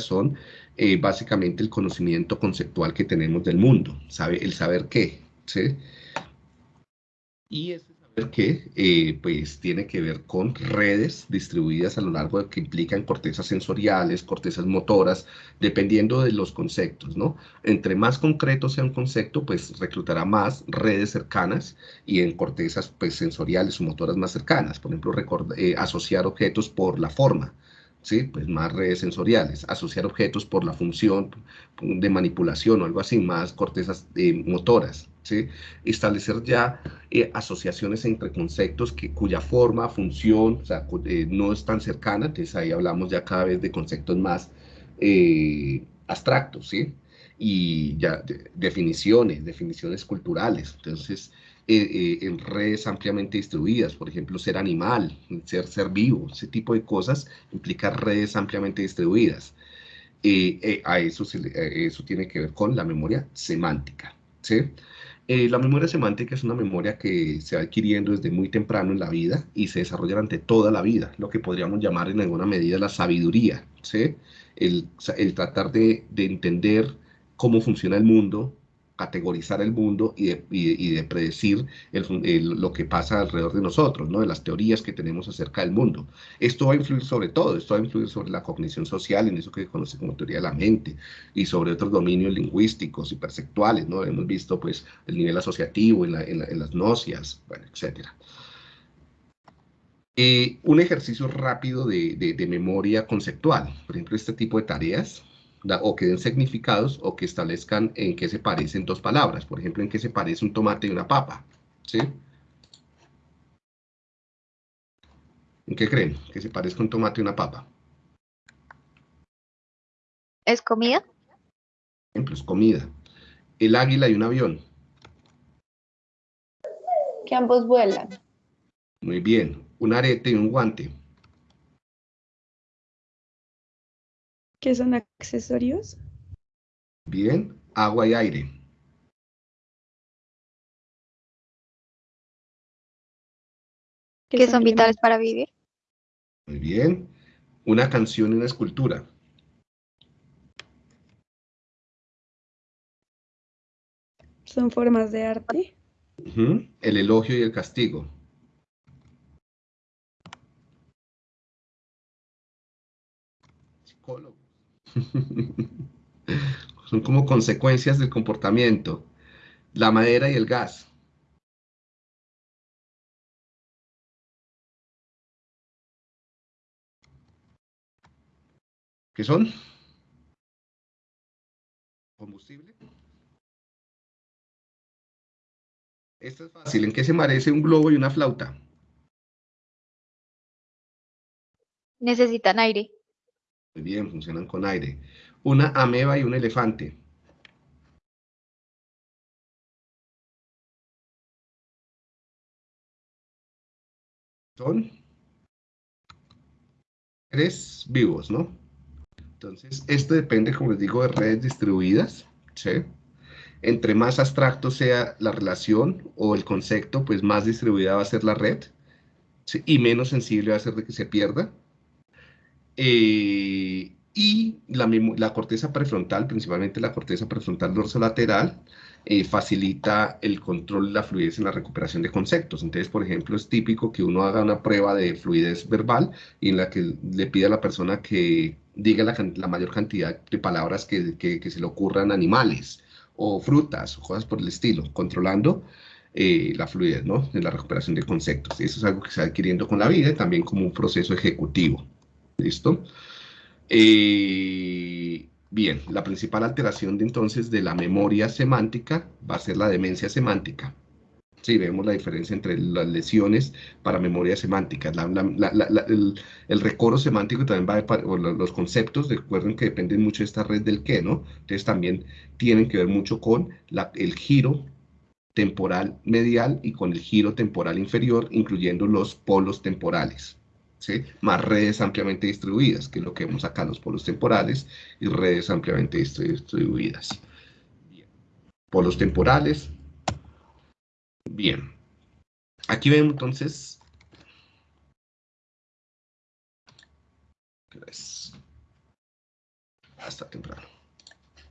son eh, básicamente el conocimiento conceptual que tenemos del mundo, el saber qué, ¿sí? Y ese saber qué, eh, pues tiene que ver con redes distribuidas a lo largo de que implican cortezas sensoriales, cortezas motoras, dependiendo de los conceptos, ¿no? Entre más concreto sea un concepto, pues reclutará más redes cercanas y en cortezas pues, sensoriales o motoras más cercanas. Por ejemplo, eh, asociar objetos por la forma, ¿sí? Pues más redes sensoriales, asociar objetos por la función de manipulación o algo así, más cortezas eh, motoras, ¿sí? Establecer ya eh, asociaciones entre conceptos que, cuya forma, función, o sea, eh, no es tan cercana, entonces ahí hablamos ya cada vez de conceptos más abstractos, ¿sí? Y ya definiciones, definiciones culturales, entonces eh, eh, en redes ampliamente distribuidas, por ejemplo, ser animal, ser ser vivo, ese tipo de cosas implica redes ampliamente distribuidas. Eh, a eso, eso tiene que ver con la memoria semántica. ¿sí? la memoria semántica es una memoria que se va adquiriendo desde muy temprano en la vida y se desarrolla durante toda la vida, lo que podríamos llamar en alguna medida la sabiduría, ¿sí? el, tratar de entender cómo funciona el mundo, categorizar el mundo y de, predecir lo que pasa alrededor de nosotros, ¿no? de las teorías que tenemos acerca del mundo. Esto va a influir sobre todo, esto va a influir sobre la cognición social, en eso que se conoce como teoría de la mente, y sobre otros dominios lingüísticos y perceptuales, ¿no? Hemos visto, pues, el nivel asociativo en, las nocias, etc. Eh, un ejercicio rápido de memoria conceptual, por ejemplo, este tipo de tareas, o que den significados o que establezcan en qué se parecen dos palabras. Por ejemplo, en qué se parece un tomate y una papa. ¿Sí? ¿En qué creen? Que se parezca un tomate y una papa. ¿Es comida? ejemplo, es comida. El águila y un avión. Que ambos vuelan. Muy bien. Un arete y un guante. ¿Qué son accesorios? Bien, agua y aire. ¿Qué son vitales para vivir? Muy bien. Una canción y una escultura. Son formas de arte. El elogio y el castigo. Psicólogo. Son como consecuencias del comportamiento. La madera y el gas. ¿Qué son? Combustible. Esto es fácil. ¿En qué se merece un globo y una flauta? Necesitan aire. Muy bien, funcionan con aire. Una ameba y un elefante. Son tres vivos, ¿no? Entonces, esto depende, como les digo, de redes distribuidas, ¿sí? Entre más abstracto sea la relación o el concepto, pues más distribuida va a ser la red, y menos sensible va a ser de que se pierda. Eh, y la, corteza prefrontal, principalmente la corteza prefrontal dorsolateral, eh, facilita el control de la fluidez en la recuperación de conceptos. Entonces, por ejemplo, es típico que uno haga una prueba de fluidez verbal y en la que le pide a la persona que diga la, mayor cantidad de palabras que, se le ocurran animales o frutas o cosas por el estilo, controlando eh, la fluidez ¿no? en la recuperación de conceptos. Y eso es algo que se va adquiriendo con la vida, también como un proceso ejecutivo. ¿Listo? Eh, bien, la principal alteración de entonces de la memoria semántica va a ser la demencia semántica. Sí, vemos la diferencia entre las lesiones para memoria semántica. el, el, semántico también va a, los conceptos, recuerden que dependen mucho de esta red del qué, ¿no? Entonces también tienen que ver mucho con el giro temporal medial y con el giro temporal inferior, incluyendo los polos temporales más redes ampliamente distribuidas, que es lo que vemos acá, los polos temporales y redes ampliamente distribuidas. Polos temporales. Bien. Aquí vemos entonces... Hasta temprano.